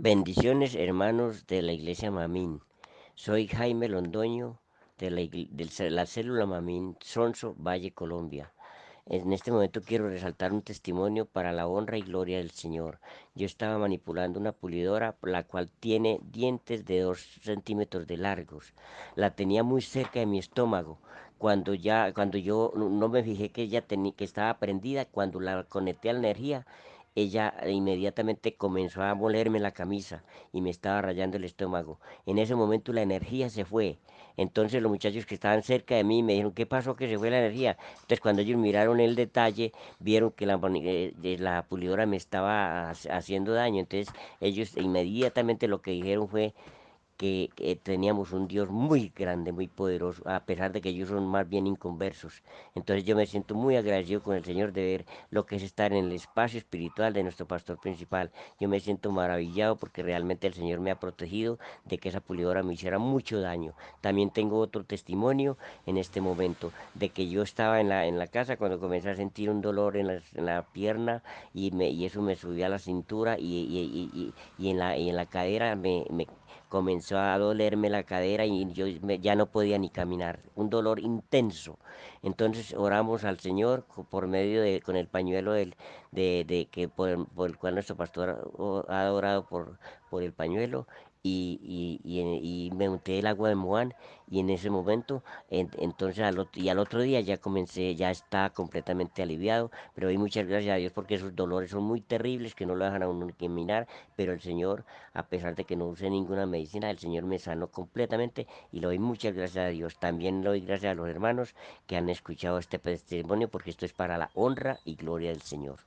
Bendiciones, hermanos de la iglesia Mamín. Soy Jaime Londoño de la, célula Mamín, Sonso, Valle, Colombia. En este momento quiero resaltar un testimonio para la honra y gloria del Señor. Yo estaba manipulando una pulidora, la cual tiene dientes de dos centímetros de largos. La tenía muy cerca de mi estómago. Cuando ya, cuando yo no no me fijé que ella tenía, que estaba prendida, cuando la conecté a la energía, ella inmediatamente comenzó a molerme la camisa y me estaba rayando el estómago. En ese momento la energía se fue. Entonces los muchachos que estaban cerca de mí me dijeron, ¿qué pasó que se fue la energía? Entonces cuando ellos miraron el detalle, vieron que la, eh, de la pulidora me estaba ha- haciendo daño. Entonces ellos inmediatamente lo que dijeron fue que, teníamos un Dios muy grande, muy poderoso, a pesar de que ellos son más bien inconversos. Entonces yo me siento muy agradecido con el Señor de ver lo que es estar en el espacio espiritual de nuestro pastor principal. Yo me siento maravillado porque realmente el Señor me ha protegido de que esa pulidora me hiciera mucho daño. También tengo otro testimonio en este momento de que yo estaba en la, en la casa cuando comencé a sentir un dolor en la, en la pierna y, me, y eso me subía a la cintura y, y, y, en, la, en la cadera me comenzó a dolerme la cadera y yo ya no podía ni caminar, un dolor intenso. Entonces oramos al Señor por medio de, con el pañuelo del, de, de que por por el cual nuestro pastor o- ha orado por, por el pañuelo y, y, y, y me unté el agua de Moán y en ese momento, en- entonces al otro, y al otro día ya comencé, ya está completamente aliviado, pero doy muchas gracias a Dios porque esos dolores son muy terribles que no lo dejan a uno caminar, pero el Señor a pesar de que no use ninguna medicina, el Señor me sanó completamente y le doy muchas gracias a Dios. También le doy gracias a los hermanos que han escuchado este testimonio porque esto es para la honra y gloria del Señor.